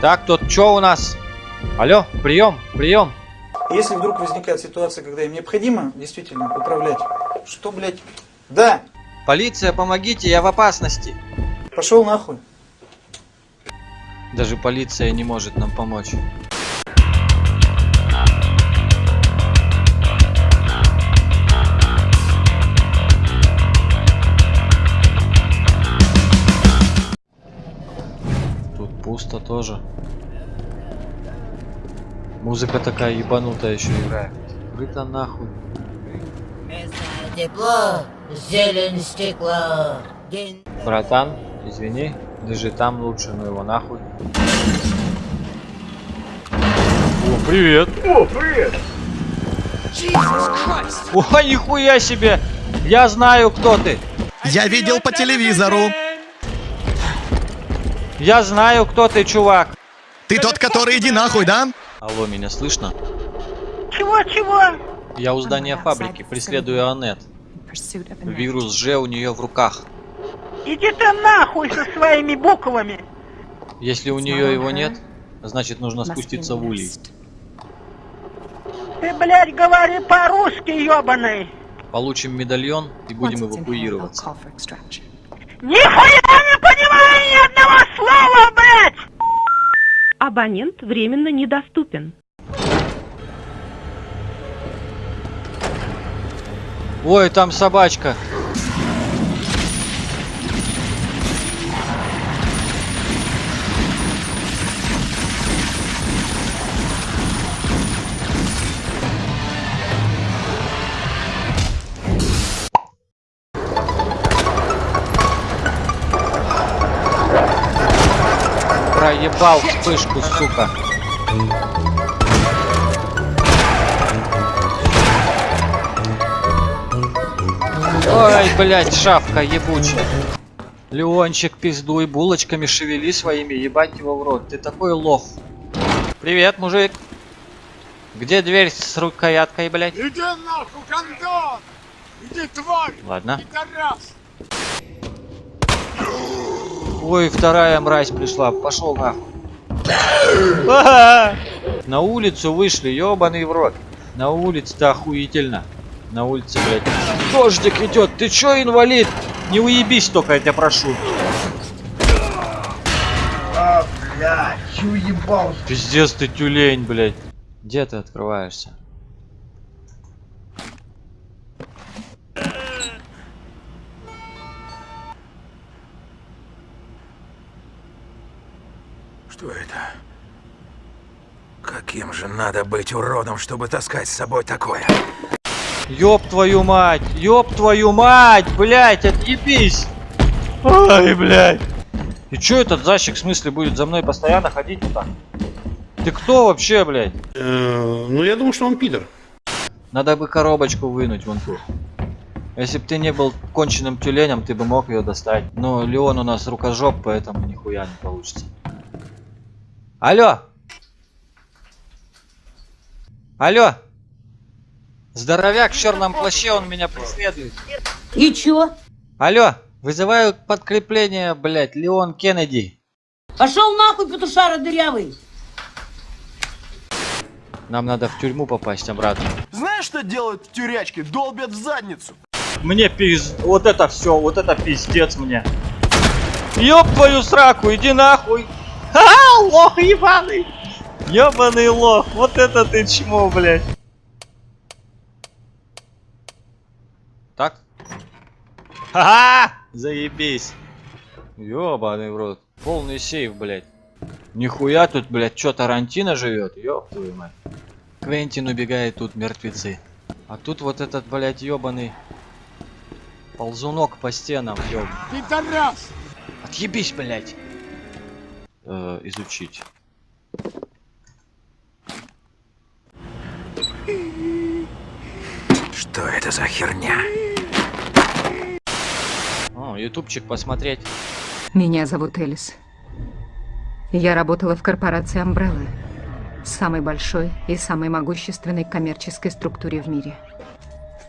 Так, тут что у нас? Алло, прием, прием. Если вдруг возникает ситуация, когда им необходимо действительно управлять, что, блядь? Да! Полиция, помогите, я в опасности. Пошел нахуй. Даже полиция не может нам помочь. Пусто тоже. Музыка такая ебанутая еще играет. Крыто нахуй. Тепло, зелень стекло. День... Братан, извини, держи там лучше, ну его нахуй. О, привет! О, привет! О, нихуя себе! Я знаю, кто ты! Я видел по телевизору. Я знаю, кто ты, чувак! Ты тот, который иди нахуй, да? Алло, меня слышно? Чего-чего? Я у здания фабрики, преследую Аннет. Вирус Ж у нее в руках. Иди ты нахуй со своими буквами. Если у нее его нет, значит нужно спуститься в улей. Ты, блядь, говори по-русски, ёбаный. Получим медальон и будем эвакуироваться. Нихуя не понимаю ни одного слова, блядь! Абонент временно недоступен. Ой, там собачка. Проебал вспышку, сука. Ой, блядь, шавка ебучая. Леончик, пиздуй, булочками шевели своими, ебать его в рот. Ты такой лох. Привет, мужик. Где дверь с рукояткой, блядь? Иди нахуй, гондон! Иди, тварь! Ладно. Пидорас! Ой, вторая мразь пришла. Пошел нахуй. А! На улицу вышли, ебаный в рот. На улице-то охуительно. На улице, блядь. Дождик идет. Ты чё, инвалид? Не уебись только, я тебя прошу. А, блядь, чё ебался? Пиздец ты тюлень, блядь. Где ты открываешься? Что это? Каким же надо быть уродом, чтобы таскать с собой такое? Ёб твою мать! Ёб твою мать! Блять, отъебись! Ой, блядь! И чё этот защик в смысле будет за мной постоянно ходить вот так? Ты кто вообще, блядь? Ну, я думаю, что он пидор. Надо бы коробочку вынуть вон ту. Если бы ты не был конченным тюленем, ты бы мог ее достать. Но Леон у нас рукожоп, поэтому нихуя не получится. Алло! Алло! Здоровяк в черном плаще, он меня преследует. И чё? Алло! Вызываю подкрепление, блять, Леон Кеннеди. Пошел нахуй, петушара дырявый. Нам надо в тюрьму попасть обратно. Знаешь, что делают в тюрячке? Долбят в задницу. Мне пиз... Вот это все, вот это пиздец мне. Ёб твою сраку, иди нахуй. Ха, лох ебаный. Ёбаный лох, вот это ты чмо, блядь. Так? Ха-ха! Заебись. Ёбаный в рот. Полный сейф, блядь. Нихуя тут, блядь, чё Тарантино живет? Ёб твою мать. Квентин убегает, тут мертвецы. А тут вот этот, блядь, ёбаный ползунок по стенам, ёб. Пидорас! Отъебись, блядь. Э, изучить. Что это за херня? О, ютубчик посмотреть. Меня зовут Элис. Я работала в корпорации Umbrella, самой большой и самой могущественной коммерческой структуре в мире.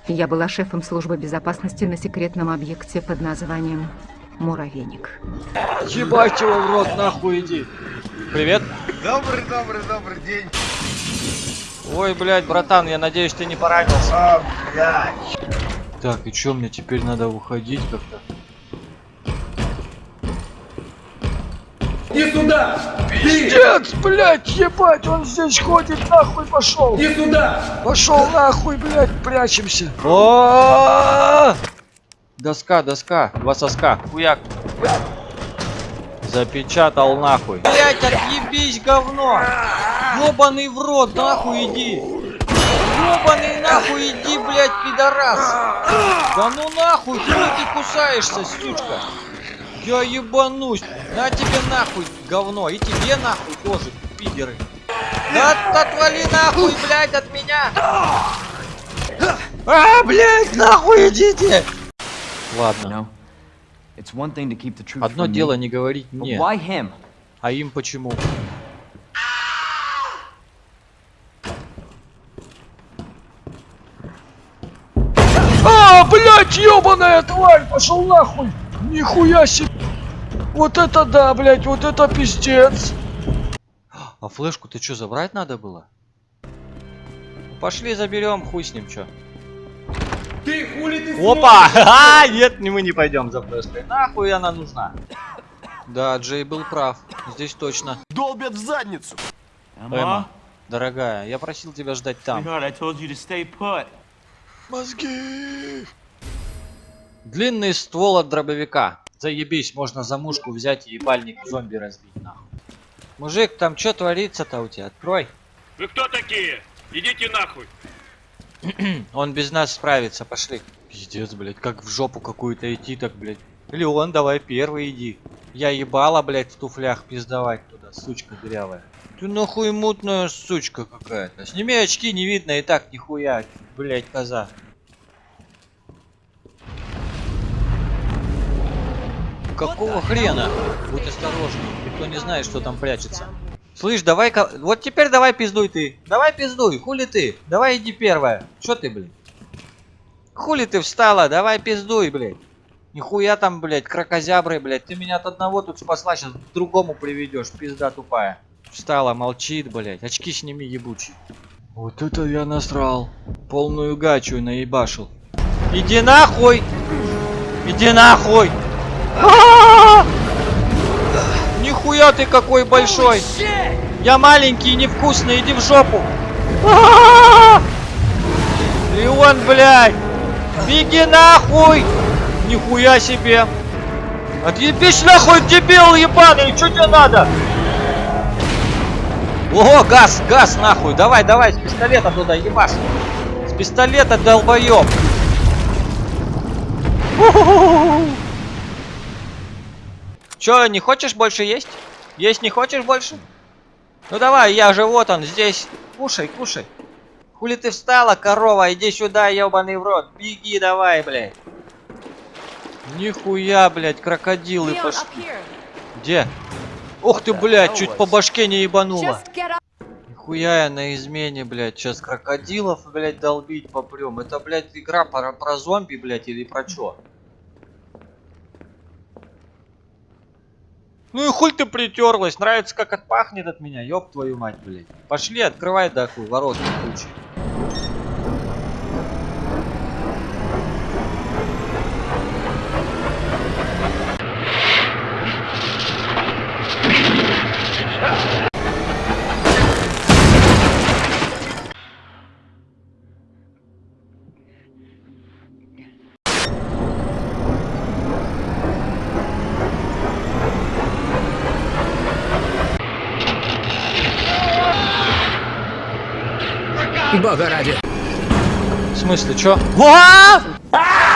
Я была шефом службы безопасности на секретном объекте под названием Муравейник. Ебать его в рот, нахуй иди. Привет. Добрый, добрый, добрый день. Ой, блядь, братан, я надеюсь, ты не поранился. А, блядь. Так, и чё, мне теперь надо уходить как-то? Иди сюда! Пиздец, блядь, ебать, он здесь ходит, нахуй пошел. Иди сюда! Пошел нахуй, блядь, прячемся. О! Доска, доска, два соска, хуяк. Запечатал нахуй. Блять, отъебись, говно! Ёбаный в рот, нахуй иди! Ёбаный нахуй иди, блять, пидорас! Да ну нахуй, хуй ты кусаешься, сучка! Я ебанусь! На тебе нахуй, говно! И тебе нахуй тоже, пидеры! Да отвали нахуй, блядь, от меня! А, блядь, нахуй идите! Ладно. Одно дело не говорить мне, а им почему? А, блядь, ебаная тварь, пошел нахуй! Нихуя себе! Вот это да, блядь, вот это пиздец! А флешку ты что, забрать надо было? Пошли заберем, хуй с ним, чё. Ты хули ты Опа! А, нет, мы не пойдем за флешкой. Нахуй она нужна? Да, Джей был прав. Здесь точно. Долбят в задницу. Эмма, дорогая, я просил тебя ждать там. Мозги! Длинный ствол от дробовика. Заебись, можно за мушку взять и ебальник зомби разбить нахуй. Мужик, там что творится-то у тебя? Открой. Вы кто такие? Идите нахуй. Он без нас справится, пошли. Пиздец, блядь, как в жопу какую-то идти так, блядь. Леон, давай первый иди. Я ебала, блядь, в туфлях пиздовать туда, сучка дырявая. Ты нахуй мутная сучка какая-то. Сними очки, не видно и так нихуя, блядь, коза. Какого хрена? Будь осторожней, никто не знает, что там прячется. Слышь, давай-ка... Вот теперь давай пиздуй ты. Давай пиздуй, хули ты? Давай иди первая. Чё ты, блядь? Хули ты встала? Давай пиздуй, блядь. Нихуя там, блядь, крокозябры, блядь. Ты меня от одного тут спасла, сейчас к другому приведешь, пизда тупая. Встала, молчит, блядь. Очки сними, ебучий. Вот это я насрал. Полную гачу наебашил. Иди нахуй! Иди нахуй! Нихуя ты какой большой! Я маленький и невкусный, иди в жопу! А-а-а! Леон, блядь! Беги нахуй! Нихуя себе! Отъебись нахуй, дебил ебаный! Что тебе надо? Ого, газ, газ нахуй! Давай, давай, с пистолета туда ебашь! С пистолета, долбоёб! Чё, не хочешь больше есть? Есть не хочешь больше? Ну давай, я же вот он здесь. Кушай, кушай. Хули ты встала, корова? Иди сюда, ебаный в рот. Беги давай, блядь. Нихуя, блядь, крокодилы пошли. Где? Ух ты, блядь, чуть по башке не ебанула. Нихуя я на измене, блядь. Сейчас крокодилов, блядь, долбить попрем. Это, блядь, игра про, про зомби, блядь, или про чё? Ну и хуй ты притерлась, нравится как отпахнет от меня, ёб твою мать, блядь. Пошли, открывай нахуй ворота кучи. Бога ради. В смысле, чё? А!